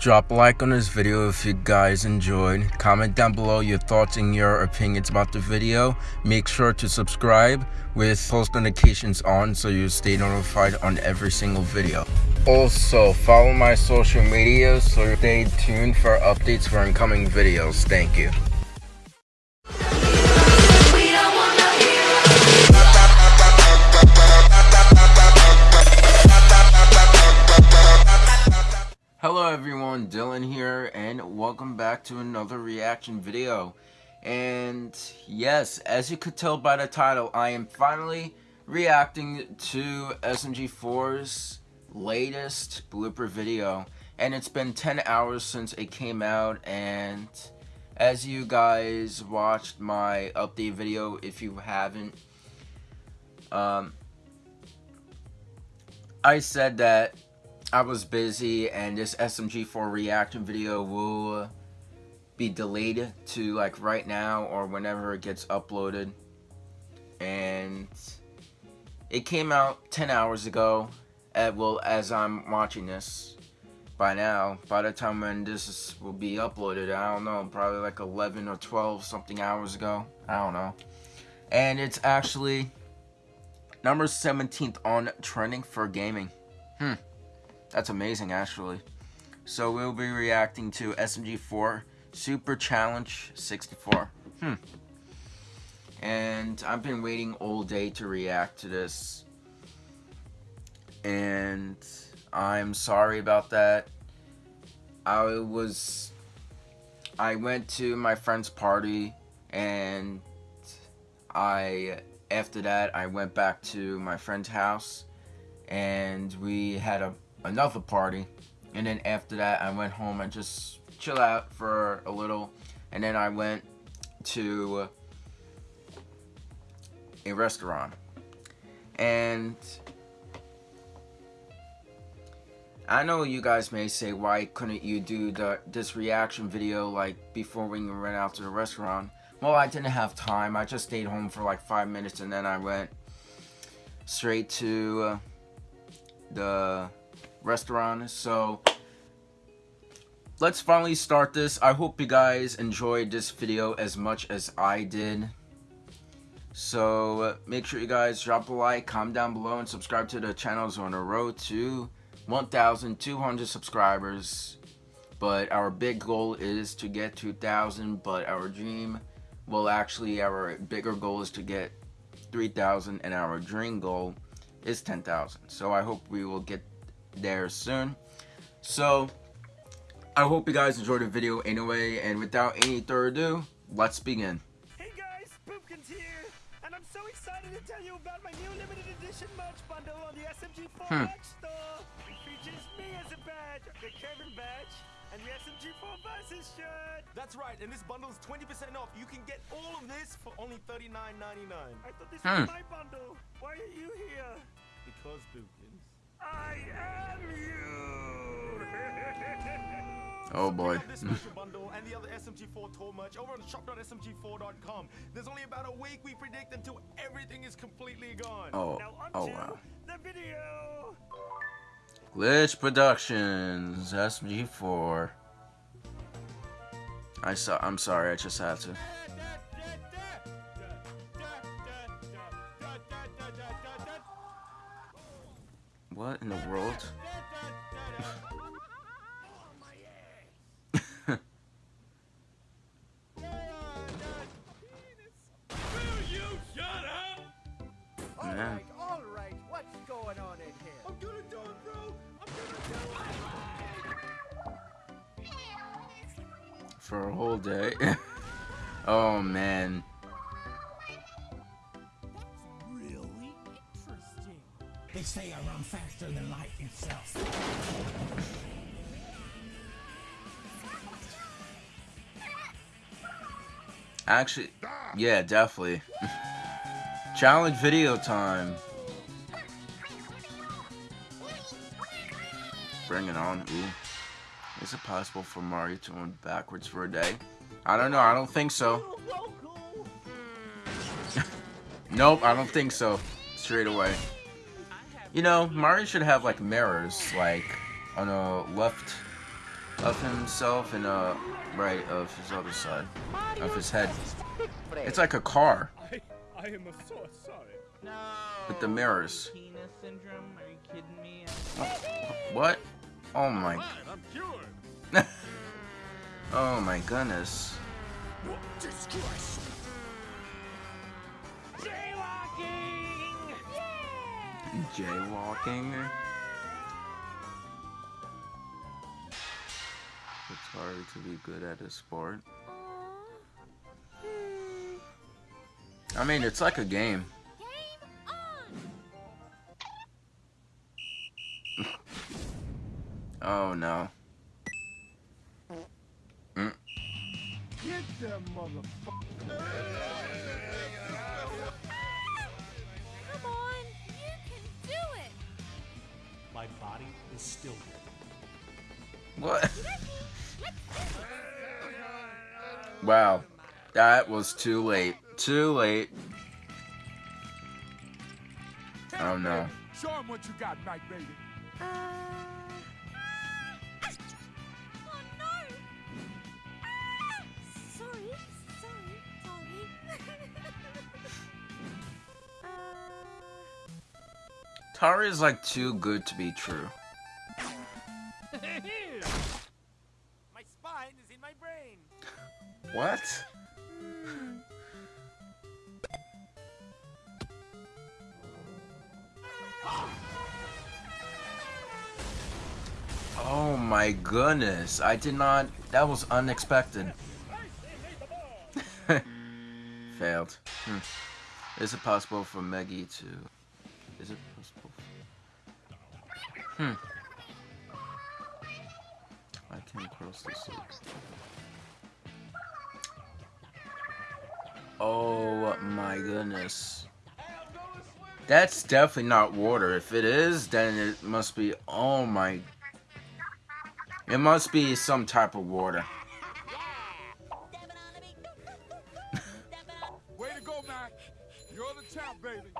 Drop a like on this video if you guys enjoyed. Comment down below your thoughts and your opinions about the video. Make sure to subscribe with post notifications on so you stay notified on every single video. Also, follow my social media so stay tuned for updates for incoming videos. Thank you. Everyone, Dylan here, and welcome back to another reaction video. And yes, as you could tell by the title, I am finally reacting to SMG4's latest blooper video. And it's been 10 hours since it came out, and as you guys watched my update video, if you haven't, um, I said that I was busy and this SMG4 reaction video will be delayed to like right now or whenever it gets uploaded. And it came out 10 hours ago. At, well, as I'm watching this by now, by the time when this is, will be uploaded, I don't know, probably like 11 or 12 something hours ago. I don't know. And it's actually number 17th on trending for gaming. Hmm. That's amazing, actually. So we'll be reacting to SMG4 Super Challenge 64. Hmm. And I've been waiting all day to react to this. And I'm sorry about that. I was... I went to my friend's party and I... After that, I went back to my friend's house and we had a another party. And then after that, I went home and just chill out for a little. And then I went to a restaurant. And I know you guys may say, why couldn't you do the this reaction video like before we went out to the restaurant? Well, I didn't have time. I just stayed home for like five minutes and then I went straight to uh, the restaurant. So let's finally start this. I hope you guys enjoyed this video as much as I did. So make sure you guys drop a like, comment down below, and subscribe to the channels on the road to 1,200 subscribers. But our big goal is to get 2,000, but our dream, well actually our bigger goal is to get 3,000 and our dream goal is 10,000. So I hope we will get there soon. So, I hope you guys enjoyed the video anyway, and without any further ado, let's begin. Hey guys, Boopkins here, and I'm so excited to tell you about my new limited edition merch bundle on the SMG4 hmm. store. It features me as a badge, the Kevin badge, and the SMG4 versus shirt. That's right, and this bundle is 20% off. You can get all of this for only $39.99. I thought this hmm. was my bundle. Oh boy. this special bundle and the other SMG4 tour merch over on shop.smg4.com. There's only about a week we predict until everything is completely gone. Oh, oh wow. The video. Glitch Productions, SMG4. I saw. I'm sorry. I just had to. What in the world? Alright, alright, what's going on in here? I'm gonna die, bro! I'm gonna die! For a whole day? oh man. They say I run faster than light itself. Actually, yeah, definitely. Challenge video time. Bring it on. Ooh. Is it possible for Mario to run backwards for a day? I don't know. I don't think so. nope, I don't think so. Straight away. You know, Mario should have like mirrors, like on the left of himself and uh right of his other side of his head. It's like a car I, I am so sorry. No. with the mirrors. Penis syndrome? Are you kidding me? What? Oh my Fine, I'm cured. Oh my goodness. Jaywalking. It's hard to be good at a sport. I mean, it's like a game. oh no. Mm. Get them motherfucker. My body is still here. What? wow. That was too late. Too late. Oh no. Show them what you got, Night Baby. Tari is like too good to be true. My spine is in my brain. What? Oh my goodness. I did not. That was unexpected. Failed. Hmm. Is it possible for Meggy to. Is it possible? Hmm. I can cross this. Oh my goodness. That's definitely not water. If it is, then it must be. Oh my. It must be some type of water. Way to go, Mac. You're the champ, baby.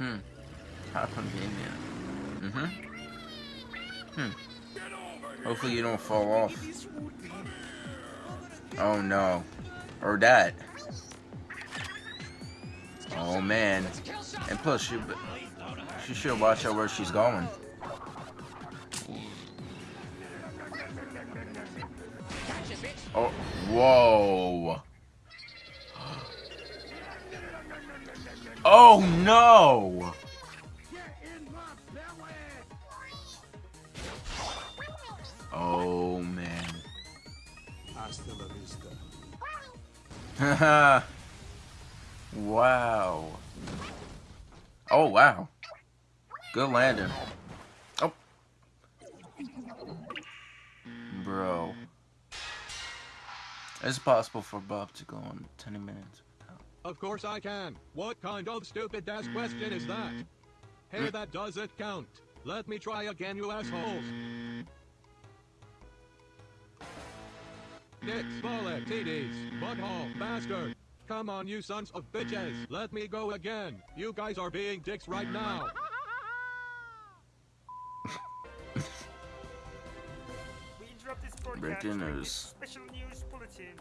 Hmm. How convenient. Mm-hmm. Hmm. Hopefully you don't fall off. Oh no. Or that. Oh man. And plus she she should watch out where she's going. Oh whoa. Oh no! Oh man. Vista. wow. Oh wow. Good landing. Oh. Bro. It's possible for Bob to go on 10 minutes. Of course I can. What kind of stupid ass question is that? Hey, that doesn't count. Let me try again, you assholes. Dick, Smollett, TDs, butthole, bastard. Come on, you sons of bitches. Let me go again. You guys are being dicks right now. We interrupt this broadcast Breaking news. Special news bulletin.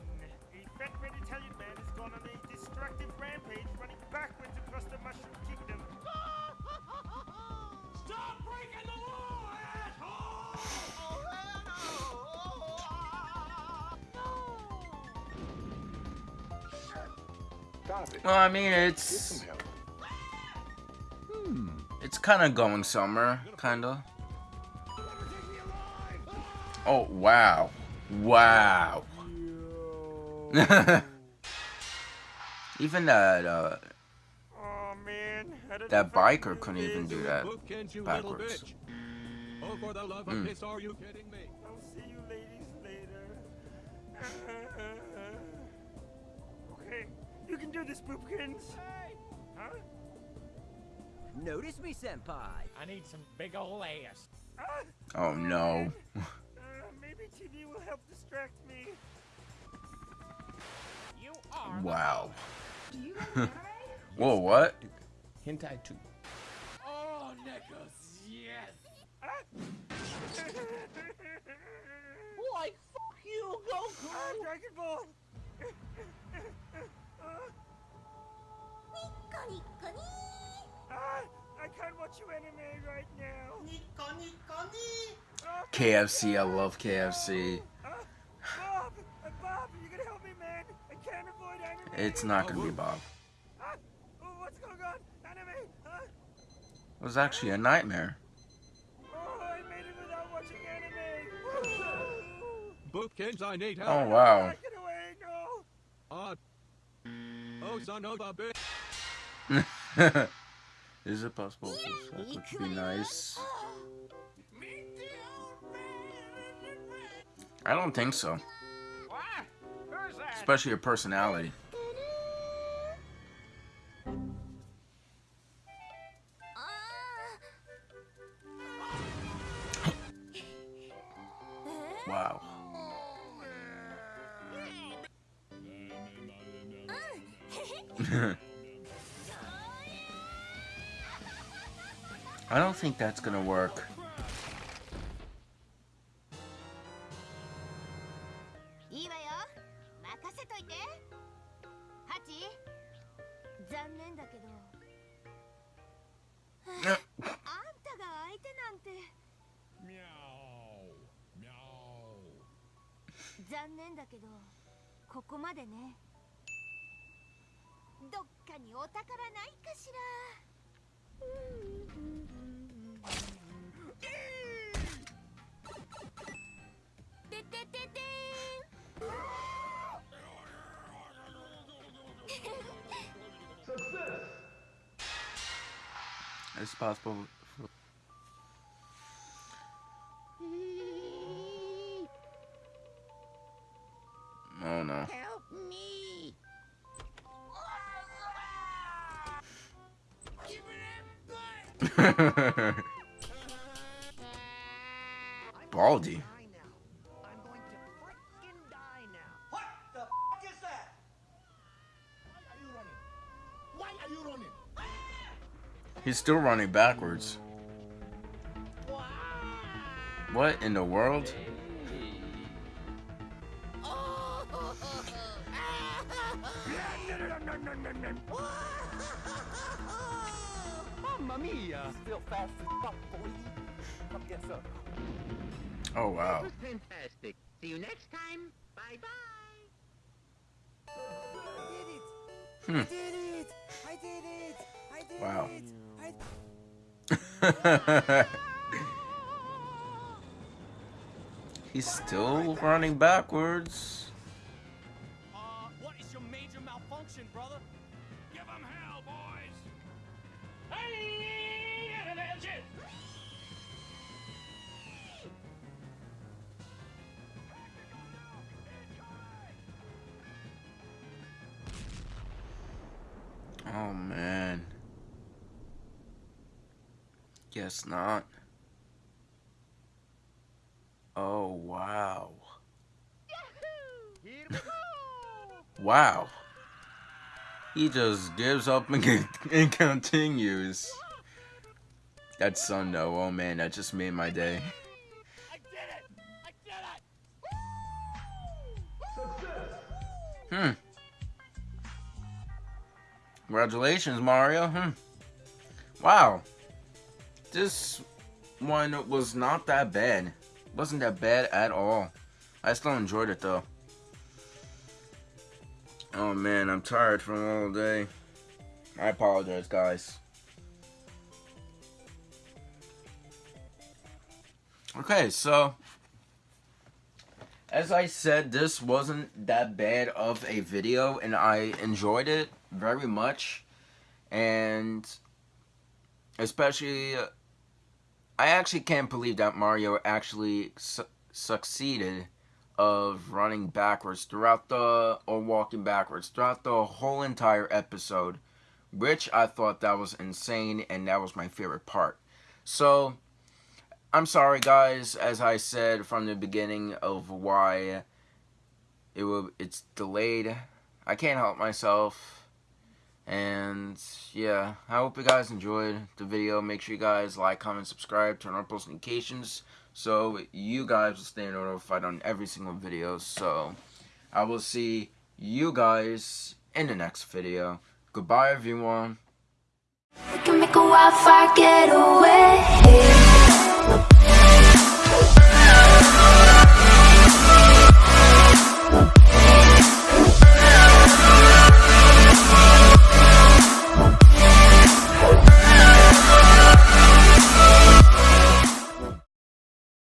Gone on a destructive rampage, running backwards across the Mushroom Kingdom. Stop breaking the law, asshole! Well, I mean, it's hmm. it's kind of going somewhere, kind of. Oh wow, wow. even that uh, Oh man, I don't know that if I can biker couldn't even do that Boopkins, you little backwards. bitch. Oh, for the love of Mm. piss, are you kidding me? I'll see you ladies later. okay, you can do this, Boopkins. Huh? Notice me, Senpai. I need some big ol' ass. Ah, Oh no. uh, maybe TV will help distract me. You are. Wow. Whoa, what? Hentai 2. Oh, Nick. Pickles, yes. like fuck you, Goku. Ah, Dragon Ball. Ah, I can't watch you anime right now. KFC, I love KFC. Ah, Bob, Bob, you gonna help me, man? I can't avoid anime. It's not gonna be Bob. Ah, oh, what's going on? Anime? Huh? It was actually a nightmare. Oh, I made it without watching anime. Boopkins, I need help. Oh wow. Get away, no. Uh, oh, son of a bitch. Is it possible? to- That would be nice. I don't think so. Especially your personality. Wow. I don't think that's gonna work. どっかにお宝ないかしら？ててててーん。It's possible. running? He's still running backwards. What in the world? Mamma mia! Still fast as fuck, boy. Come get some. Oh wow. fantastic. See you next time. Bye bye. Hmm. I did it! I did it! I did Wow. it! I He's still running backwards. Uh, what is your major malfunction, brother? Give 'em hell, boys. Oh man. Guess not. Oh wow. Here we go! Wow. He just gives up and, and continues. That sun though, oh man, that just made my day. I did it. I did it. Hmm. Congratulations, Mario. Hmm. Wow. This one was not that bad. Wasn't that bad at all. I still enjoyed it though. Oh man, I'm tired from all day. I apologize, guys. Okay, so as I said, this wasn't that bad of a video, and I enjoyed it very much. And especially, I actually can't believe that Mario actually su- succeeded of running backwards throughout the, or walking backwards throughout the whole entire episode, which I thought that was insane, and that was my favorite part. So, I'm sorry, guys. As I said from the beginning of why it will, it's delayed. I can't help myself, And yeah, I hope you guys enjoyed the video. Make sure you guys like, comment, subscribe, turn on post notifications so you guys will stay notified on every single video. So I will see you guys in the next video. Goodbye, everyone.